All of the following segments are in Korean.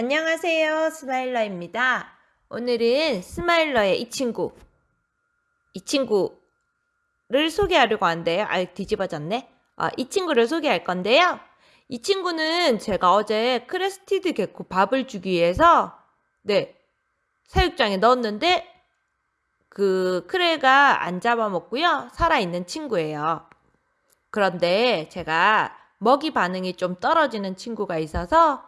안녕하세요. 스마일러입니다. 오늘은 스마일러의 이 친구, 이 친구를 소개하려고 하는데요. 아, 뒤집어졌네. 아, 이 친구를 소개할 건데요. 이 친구는 제가 어제 crested gecko 밥을 주기 위해서, 네, 사육장에 넣었는데, 그 크레가 안 잡아먹고요. 살아있는 친구예요. 그런데 제가 먹이 반응이 좀 떨어지는 친구가 있어서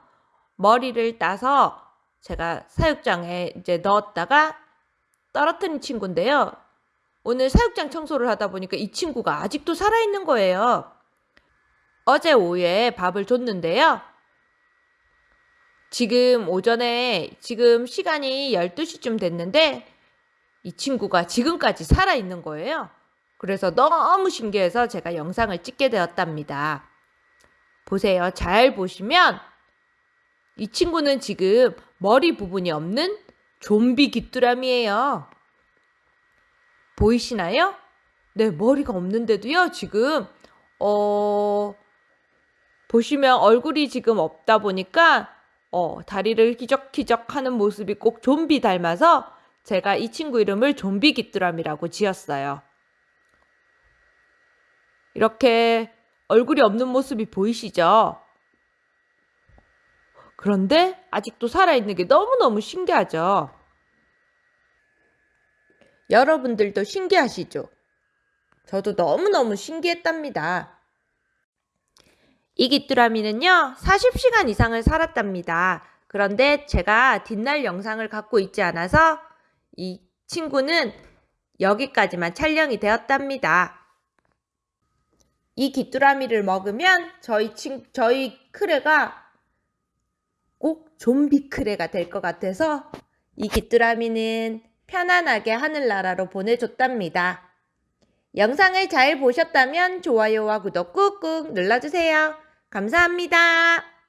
머리를 따서 제가 사육장에 이제 넣었다가 떨어뜨린 친구인데요. 오늘 사육장 청소를 하다 보니까 이 친구가 아직도 살아있는 거예요. 어제 오후에 밥을 줬는데요. 지금 오전에 지금 시간이 12시쯤 됐는데 이 친구가 지금까지 살아있는 거예요. 그래서 너무 신기해서 제가 영상을 찍게 되었답니다. 보세요. 잘 보시면 이 친구는 지금 머리 부분이 없는 좀비 귀뚜라미예요. 보이시나요? 네, 머리가 없는데도요, 지금, 어, 보시면 얼굴이 지금 없다 보니까, 어, 다리를 기적기적 하는 모습이 꼭 좀비 닮아서 제가 이 친구 이름을 좀비 귀뚜라미라고 지었어요. 이렇게 얼굴이 없는 모습이 보이시죠? 그런데 아직도 살아있는 게 너무너무 신기하죠? 여러분들도 신기하시죠? 저도 너무너무 신기했답니다. 이 귀뚜라미는요, 40시간 이상을 살았답니다. 그런데 제가 뒷날 영상을 갖고 있지 않아서 이 친구는 여기까지만 촬영이 되었답니다. 이 귀뚜라미를 먹으면 저희 친, 저희 크레가 꼭 좀비 크레가 될 것 같아서 이 귀뚜라미는 편안하게 하늘나라로 보내줬답니다. 영상을 잘 보셨다면 좋아요와 구독 꾹꾹 눌러주세요. 감사합니다.